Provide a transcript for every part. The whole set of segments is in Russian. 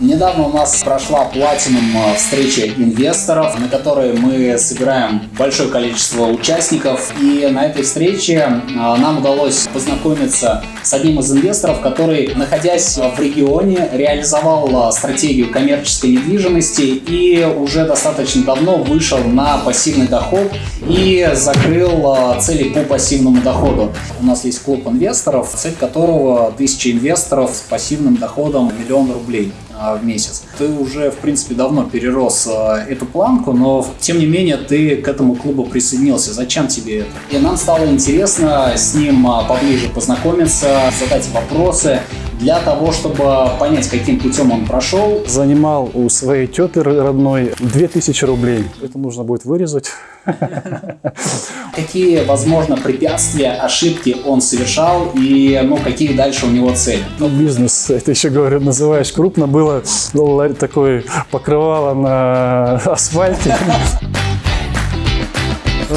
Недавно у нас прошла платином э, встреча инвесторов, на которой мы собираем большое количество участников. И на этой встрече э, нам удалось познакомиться с одним из инвесторов, который, находясь в регионе, реализовал э, стратегию коммерческой недвижимости и уже достаточно давно вышел на пассивный доход и закрыл цели по пассивному доходу. У нас есть клуб инвесторов, цель которого тысяча инвесторов с пассивным доходом миллион рублей. А, в месяц. Ты уже, в принципе, давно перерос а, эту планку, но, тем не менее, ты к этому клубу присоединился. Зачем тебе это? И нам стало интересно с ним а, поближе познакомиться, задать вопросы, для того, чтобы понять, каким путем он прошел. Занимал у своей теты родной 2000 рублей. Это нужно будет вырезать. Какие, возможно, препятствия, ошибки он совершал и ну, какие дальше у него цели? Ну, бизнес, это еще, говорю, называешь крупно, было ну, такое покрывало на асфальте.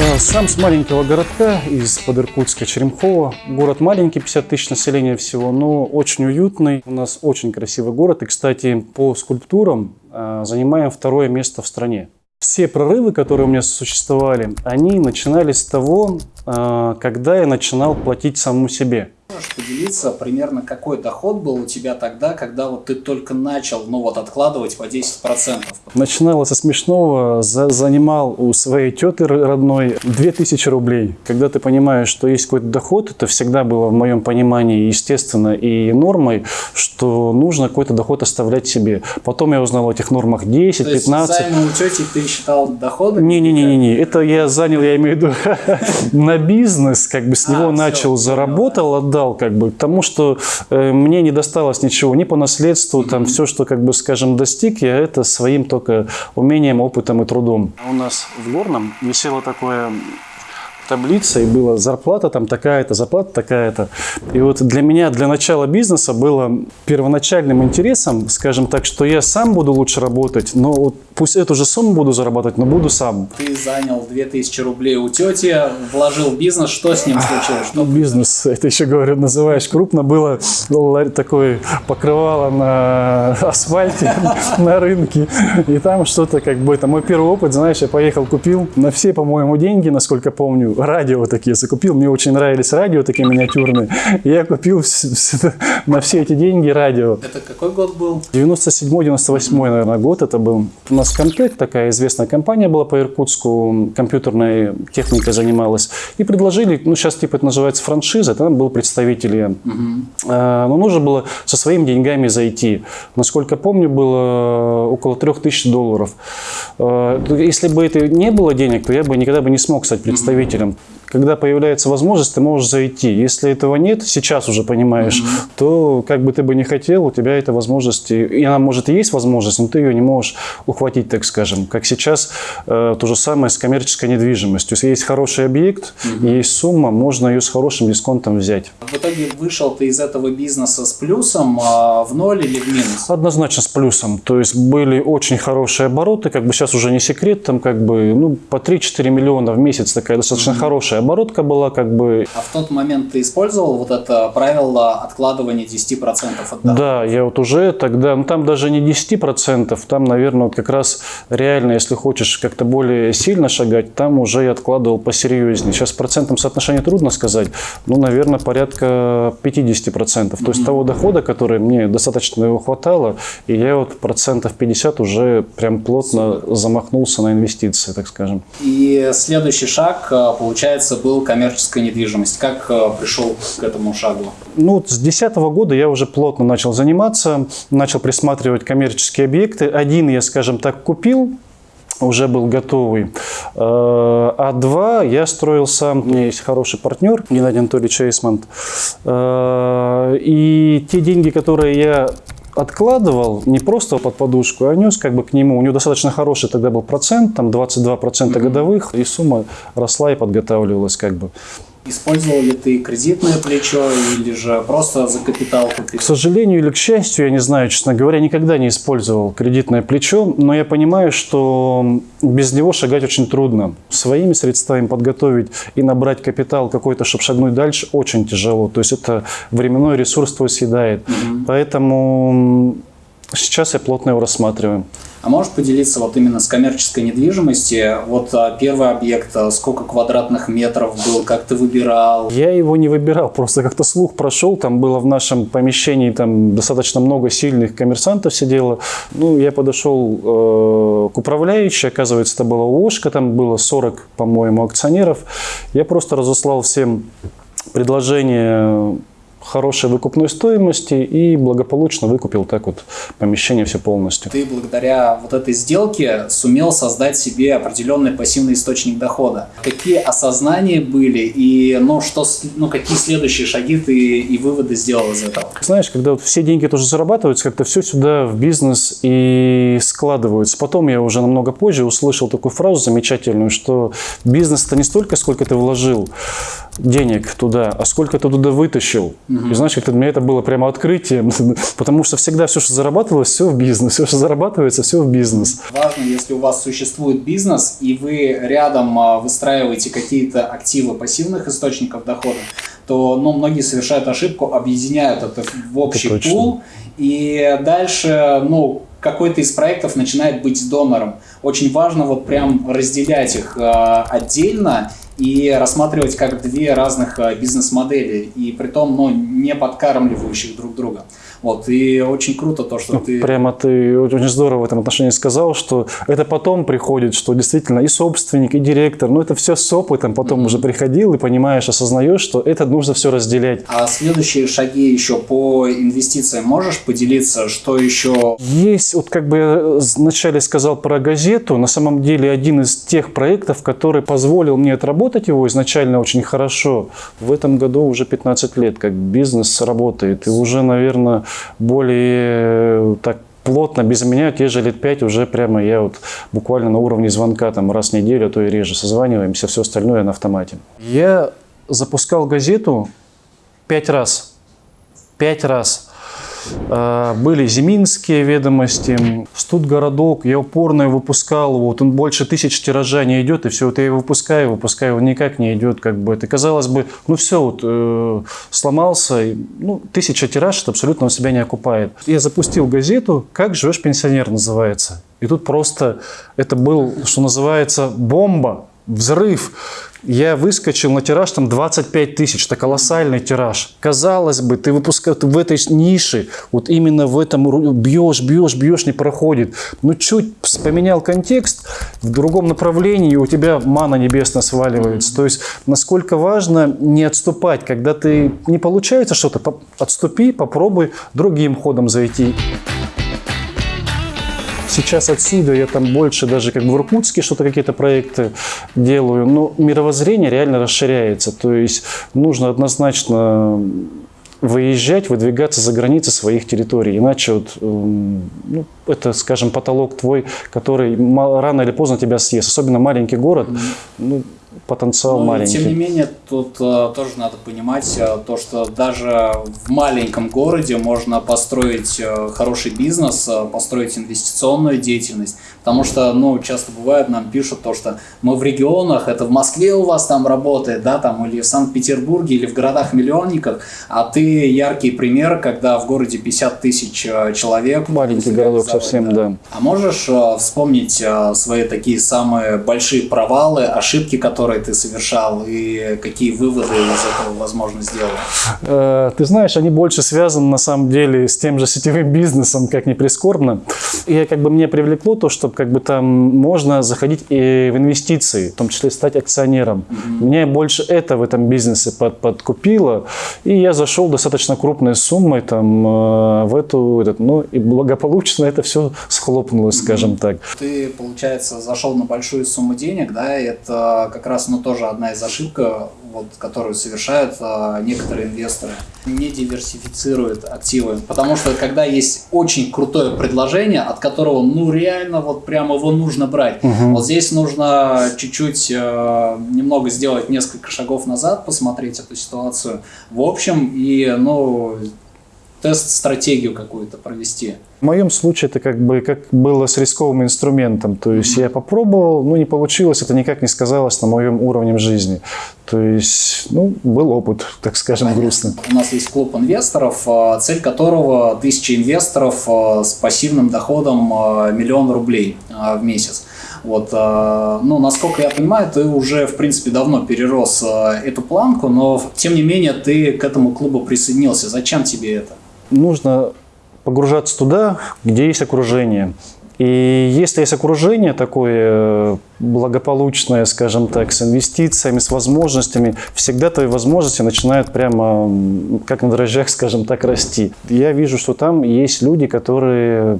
Э, сам с маленького городка, из-под Иркутска, Черемхова. Город маленький, 50 тысяч населения всего, но очень уютный. У нас очень красивый город. И, кстати, по скульптурам э, занимаем второе место в стране. Все прорывы, которые у меня существовали, они начинались с того, э, когда я начинал платить самому себе. Можешь поделиться примерно какой доход был у тебя тогда, когда вот ты только начал, ну вот откладывать по 10%? Начиналось со смешного, за, занимал у своей теты родной 2000 рублей. Когда ты понимаешь, что есть какой-то доход, это всегда было в моем понимании естественно и нормой, что нужно какой-то доход оставлять себе. Потом я узнал о этих нормах 10, То 15. То есть у тети ты считал доходы? Не-не-не, это я занял, я имею в виду, на бизнес, как бы с него а, начал, заработал, отдал отдал как бы тому, что э, мне не досталось ничего ни по наследству, там все, что как бы, скажем, достиг, я это своим только умением, опытом и трудом. У нас в Горном висело такое таблица, и была зарплата там такая-то, зарплата такая-то. И вот для меня, для начала бизнеса было первоначальным интересом, скажем так, что я сам буду лучше работать, но вот пусть эту же сумму буду зарабатывать, но буду сам. Ты занял 2000 рублей у тети, вложил бизнес, что с ним случилось? Что бизнес, это еще, говорю, называешь крупно, было такое покрывало на асфальте, на рынке, и там что-то как бы, это мой первый опыт, знаешь, я поехал, купил на все, по-моему, деньги, насколько помню, радио такие закупил. Мне очень нравились радио такие миниатюрные. я купил на все эти деньги радио. Это какой год был? 97-98, наверное, год это был. У нас Комтек, такая известная компания была по Иркутску, компьютерной техникой занималась. И предложили, ну сейчас типа это называется франшиза, там был представитель. Угу. Но нужно было со своими деньгами зайти. Насколько помню, было около 3000 долларов. А, если бы это не было денег, то я бы никогда бы не смог стать представителем einem когда появляется возможность, ты можешь зайти. Если этого нет, сейчас уже понимаешь, mm-hmm. то как бы ты бы не хотел, у тебя эта возможность, и она может и есть возможность, но ты ее не можешь ухватить, так скажем. Как сейчас э, то же самое с коммерческой недвижимостью. Если есть хороший объект, mm-hmm. есть сумма, можно ее с хорошим дисконтом взять. В итоге вышел ты из этого бизнеса с плюсом, а в ноль или в минус? Однозначно с плюсом. То есть были очень хорошие обороты, как бы сейчас уже не секрет, там как бы ну, по 3-4 миллиона в месяц такая достаточно mm-hmm. хорошая хорошая оборотка была, как бы. А в тот момент ты использовал вот это правило откладывания 10% от дохода? Да, я вот уже тогда, ну там даже не 10%, там, наверное, вот как раз реально, если хочешь как-то более сильно шагать, там уже я откладывал посерьезнее. Сейчас процентом соотношения трудно сказать, ну, наверное, порядка 50%. Mm -hmm. То есть того дохода, который мне достаточно его хватало, и я вот процентов 50 уже прям плотно замахнулся на инвестиции, так скажем. И следующий шаг, э, получается, получается, был коммерческая недвижимость. Как э, пришел к этому шагу? Ну, с 2010 года я уже плотно начал заниматься, начал присматривать коммерческие объекты. Один я, скажем так, купил, уже был готовый. Э, а два я строил сам. У меня есть хороший партнер, Геннадий Анатольевич Эйсмонт. Э, и те деньги, которые я откладывал не просто под подушку, а нес как бы к нему. У него достаточно хороший тогда был процент, там 22% mm-hmm. годовых, и сумма росла и подготавливалась как бы. Использовал ли ты кредитное плечо или же просто за капитал купил? К сожалению или к счастью, я не знаю, честно говоря, никогда не использовал кредитное плечо, но я понимаю, что без него шагать очень трудно. Своими средствами подготовить и набрать капитал какой-то, чтобы шагнуть дальше, очень тяжело. То есть это временной ресурс твой съедает. Угу. Поэтому Сейчас я плотно его рассматриваю. А можешь поделиться вот именно с коммерческой недвижимости? Вот а, первый объект, а, сколько квадратных метров был, как ты выбирал? Я его не выбирал, просто как-то слух прошел, там было в нашем помещении там достаточно много сильных коммерсантов сидело. Ну, я подошел э, к управляющей, оказывается, это была ООшка, там было 40, по-моему, акционеров. Я просто разослал всем предложение хорошей выкупной стоимости и благополучно выкупил так вот помещение все полностью. Ты благодаря вот этой сделке сумел создать себе определенный пассивный источник дохода. Какие осознания были и ну, что, ну, какие следующие шаги ты и выводы сделал из этого? Знаешь, когда вот все деньги тоже зарабатываются, как-то все сюда в бизнес и складываются. Потом я уже намного позже услышал такую фразу замечательную, что бизнес это не столько, сколько ты вложил, денег туда, а сколько ты туда вытащил. Угу. И знаешь, как-то для меня это было прямо открытием, потому что всегда все, что зарабатывалось, все в бизнес, все, что зарабатывается, все в бизнес. Важно, если у вас существует бизнес, и вы рядом а, выстраиваете какие-то активы пассивных источников дохода, то ну, многие совершают ошибку, объединяют это в общий это пул, и дальше, ну, какой-то из проектов начинает быть донором. Очень важно вот прям разделять их э, отдельно и рассматривать как две разных э, бизнес-модели, и при том ну, не подкармливающих друг друга. Вот, и очень круто то, что ну, ты... Прямо ты очень здорово в этом отношении сказал, что это потом приходит, что действительно и собственник, и директор, ну это все с опытом потом mm-hmm. уже приходил, и понимаешь, осознаешь, что это нужно все разделять. А следующие шаги еще по инвестициям можешь поделиться, что еще? Есть, вот как бы я вначале сказал про газету, на самом деле один из тех проектов, который позволил мне отработать его изначально очень хорошо. В этом году уже 15 лет, как бизнес работает, и уже, наверное, более э, так плотно без меня те же лет пять уже прямо я вот буквально на уровне звонка там раз в неделю, а то и реже созваниваемся, все остальное на автомате. Я запускал газету пять раз. Пять раз. А, были Зиминские ведомости, Студгородок, я упорно его выпускал, вот он больше тысяч тиража не идет, и все, вот я его выпускаю, выпускаю, он никак не идет, как бы, это казалось бы, ну все, вот, э, сломался, ну, тысяча тираж, это абсолютно он себя не окупает. Я запустил газету «Как живешь, пенсионер» называется, и тут просто это был, что называется, бомба, взрыв. Я выскочил на тираж, там 25 тысяч, это колоссальный тираж. Казалось бы, ты выпускаешь в этой нише, вот именно в этом бьешь, бьешь, бьешь, не проходит. Но чуть поменял контекст, в другом направлении у тебя мана небесная сваливается. То есть, насколько важно не отступать. Когда ты не получается что-то, отступи, попробуй другим ходом зайти. Сейчас отсюда я там больше даже как в Иркутске что-то какие-то проекты делаю, но мировоззрение реально расширяется. То есть нужно однозначно выезжать, выдвигаться за границы своих территорий. Иначе вот, эм, ну, это, скажем, потолок твой, который рано или поздно тебя съест. Особенно маленький город. Ну, потенциал ну, маленький. Тем не менее, тут uh, тоже надо понимать uh, то, что даже в маленьком городе можно построить uh, хороший бизнес, построить инвестиционную деятельность, потому что, ну, часто бывает, нам пишут то, что мы в регионах, это в Москве у вас там работает, да, там, или в Санкт-Петербурге, или в городах-миллионниках, а ты яркий пример, когда в городе 50 тысяч человек. Маленький городок совсем, да. да. А можешь вспомнить свои такие самые большие провалы, ошибки, которые которые ты совершал и какие выводы из этого возможно сделал? Э, ты знаешь, они больше связаны на самом деле с тем же сетевым бизнесом, как ни прискорбно. И как бы мне привлекло то, что как бы там можно заходить и в инвестиции, в том числе стать акционером. Mm-hmm. Меня больше это в этом бизнесе под, подкупило, и я зашел достаточно крупной суммой там э, в эту, этот, ну и благополучно это все схлопнулось, mm-hmm. скажем так. Ты, получается, зашел на большую сумму денег, да, это как раз, ну, тоже одна из ошибок, вот, которую совершают а, некоторые инвесторы. Не диверсифицируют активы, потому что когда есть очень крутое предложение, от которого, ну, реально вот прямо его нужно брать. Угу. Вот здесь нужно чуть-чуть, э, немного сделать несколько шагов назад, посмотреть эту ситуацию в общем и, ну, тест-стратегию какую-то провести? В моем случае это как бы как было с рисковым инструментом. То есть я попробовал, ну не получилось, это никак не сказалось на моем уровне жизни. То есть, ну, был опыт, так скажем, Понятно. грустный. У нас есть клуб инвесторов, а, цель которого тысяча инвесторов а, с пассивным доходом а, миллион рублей в месяц. Вот, ну, насколько я понимаю, ты уже, в принципе, давно перерос эту планку, но, тем не менее, ты к этому клубу присоединился. Зачем тебе это? Нужно погружаться туда, где есть окружение. И если есть окружение такое э, благополучное, скажем так, с инвестициями, с возможностями, всегда твои возможности начинают прямо как на дрожжах, скажем так, расти. Я вижу, что там есть люди, которые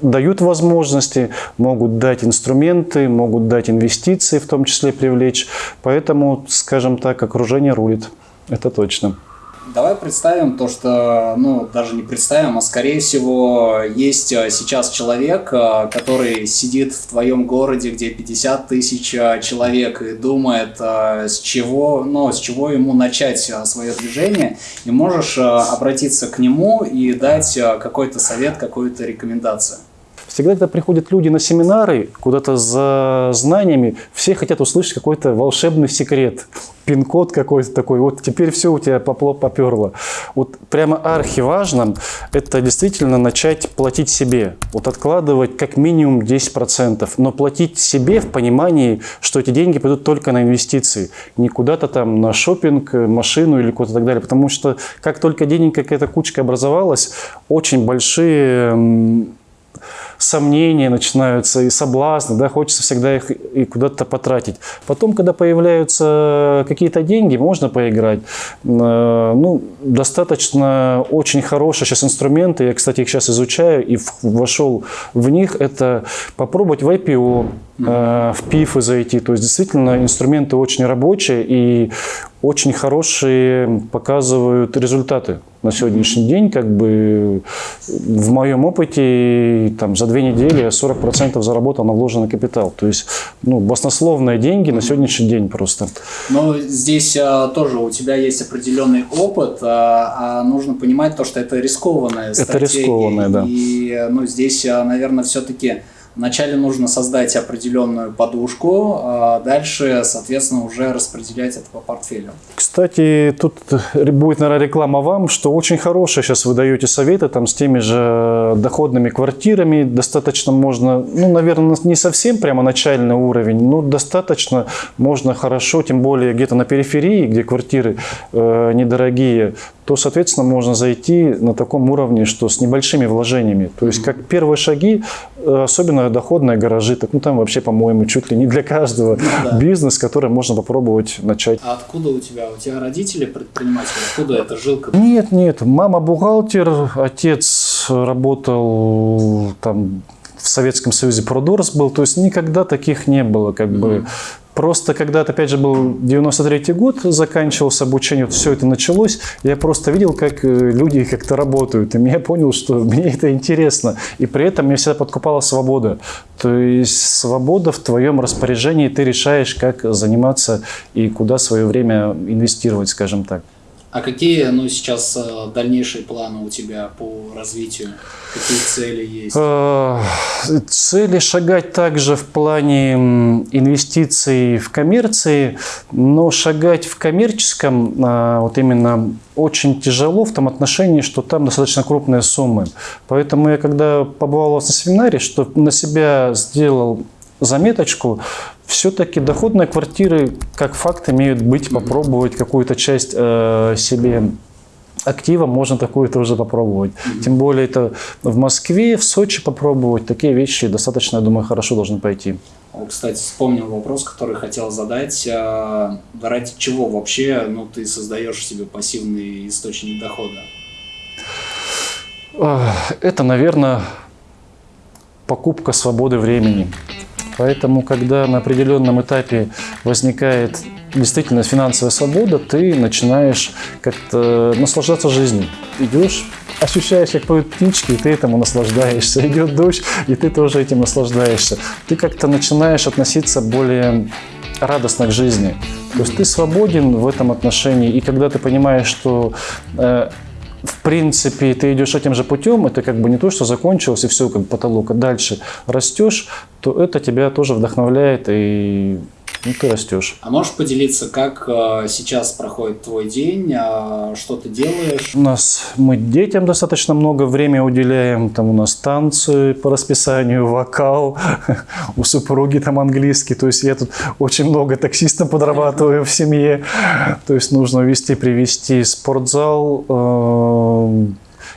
дают возможности, могут дать инструменты, могут дать инвестиции, в том числе привлечь. Поэтому, скажем так, окружение рулит. Это точно. Давай представим то, что, ну, даже не представим, а скорее всего есть а, сейчас человек, а, который сидит в твоем городе, где 50 тысяч а, человек и думает, с чего, ну, с чего ему начать свое движение, и можешь обратиться к нему и дать какой-то совет, какую-то рекомендацию. Всегда, когда приходят люди на семинары, куда-то за знаниями, все хотят услышать какой-то волшебный секрет, пин-код какой-то такой. Вот теперь все у тебя попло поперло. Вот прямо архиважным это действительно начать платить себе. Вот откладывать как минимум 10%, но платить себе в понимании, что эти деньги пойдут только на инвестиции, не куда-то там на шопинг, машину или куда-то так далее. Потому что как только денег какая-то кучка образовалась, очень большие сомнения начинаются и соблазны, да, хочется всегда их и куда-то потратить. Потом, когда появляются какие-то деньги, можно поиграть. Э, Ну, достаточно очень хорошие сейчас инструменты, я, кстати, их сейчас изучаю и вошел в них, это попробовать в IPO, э, в PIF зайти. То есть, действительно, инструменты очень рабочие и очень хорошие показывают результаты на сегодняшний день. Как бы в моем опыте там, за две недели я 40% заработал на вложенный капитал. То есть ну, баснословные деньги на сегодняшний день просто. Но здесь а, тоже у тебя есть определенный опыт, а, а нужно понимать то, что это рискованная стратегия. рискованная, да. И ну, здесь, а, наверное, все-таки вначале нужно создать определенную подушку, а дальше, соответственно, уже распределять это по портфелю. Кстати, тут будет, наверное, реклама вам, что очень хорошие сейчас вы даете советы там, с теми же доходными квартирами. Достаточно можно, ну, наверное, не совсем прямо начальный уровень, но достаточно можно хорошо, тем более где-то на периферии, где квартиры э, недорогие, то, соответственно, можно зайти на таком уровне, что с небольшими вложениями. То есть, как первые шаги, э, особенно доходные гаражи, так, ну, там вообще, по-моему, чуть ли не для каждого да. бизнес, который можно попробовать начать. А откуда у тебя? У тебя родители предприниматели? Откуда эта жилка? Нет, нет, мама бухгалтер, отец работал там в Советском Союзе продорс был, то есть никогда таких не было, как бы. Просто когда-то, опять же, был 93-й год, заканчивался обучение, вот все это началось, я просто видел, как э, люди как-то работают, и я понял, что мне это интересно. И при этом меня всегда подкупала свобода. То есть свобода в твоем распоряжении, ты решаешь, как заниматься и куда свое время инвестировать, скажем так. А какие, ну, сейчас э, дальнейшие планы у тебя по развитию? Какие цели есть? Э, Цели шагать также в плане инвестиций в коммерции, но шагать в коммерческом а, вот именно очень тяжело в том отношении, что там достаточно крупные суммы. Поэтому я когда побывал у вас на семинаре, что на себя сделал заметочку, все-таки доходные квартиры как факт имеют быть, попробовать какую-то часть э, себе актива можно такую тоже попробовать. Тем более это в Москве, в Сочи попробовать. Такие вещи достаточно, я думаю, хорошо должны пойти. О, Кстати, вспомнил вопрос, который хотел задать. А, Ради чего вообще ну, ты создаешь себе пассивный источник дохода? Это, наверное, покупка свободы времени. Поэтому, когда на определенном этапе возникает действительно финансовая свобода, ты начинаешь как-то наслаждаться жизнью. Идешь, ощущаешь, как поют птички, и ты этому наслаждаешься. Идет дождь, и ты тоже этим наслаждаешься. Ты как-то начинаешь относиться более радостно к жизни. То есть ты свободен в этом отношении, и когда ты понимаешь, что э, в принципе, ты идешь этим же путем, это как бы не то, что закончилось и все, как потолок, а дальше растешь, то это тебя тоже вдохновляет и ну, ты растешь. А можешь поделиться, как э, сейчас проходит твой день, э, что ты делаешь? У нас мы детям достаточно много времени уделяем. Там у нас танцы по расписанию, вокал, у супруги там английский. То есть я тут очень много таксистом подрабатываю в семье. То есть нужно вести, привести спортзал. Э,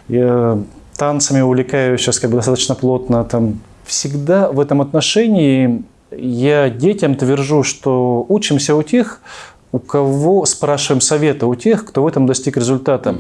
я танцами увлекаюсь сейчас как бы достаточно плотно. Там всегда в этом отношении я детям твержу, что учимся у тех, у кого спрашиваем совета, у тех, кто в этом достиг результата.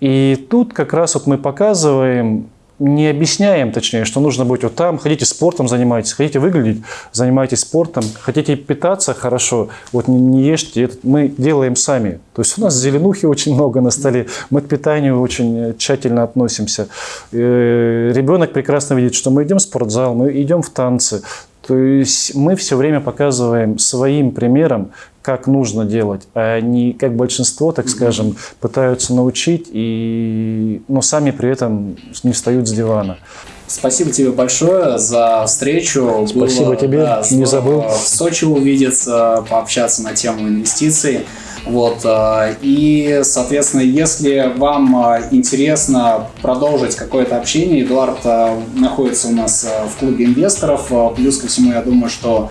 И тут как раз вот мы показываем, не объясняем, точнее, что нужно быть вот там, хотите спортом занимайтесь, хотите выглядеть, занимайтесь спортом, хотите питаться хорошо, вот не, не ешьте, это мы делаем сами. То есть у нас зеленухи очень много на столе, мы к питанию очень тщательно относимся. Э, ребенок прекрасно видит, что мы идем в спортзал, мы идем в танцы, то есть мы все время показываем своим примером, как нужно делать, а не как большинство, так скажем, пытаются научить, и, но сами при этом не встают с дивана. Спасибо тебе большое за встречу. Спасибо Было, тебе, да, не забыл. В Сочи увидеться, пообщаться на тему инвестиций. Вот, э, и, соответственно, если вам э, интересно продолжить какое-то общение, Эдуард э, находится у нас в клубе инвесторов. Плюс ко всему, я думаю, что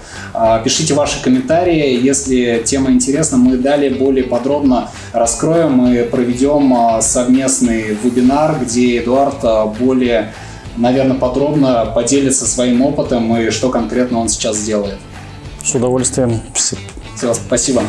пишите ваши комментарии. Если тема интересна, мы далее более подробно раскроем и проведем совместный вебинар, где Эдуард более, наверное, подробно поделится своим опытом и что конкретно он сейчас делает. С удовольствием. Все, спасибо.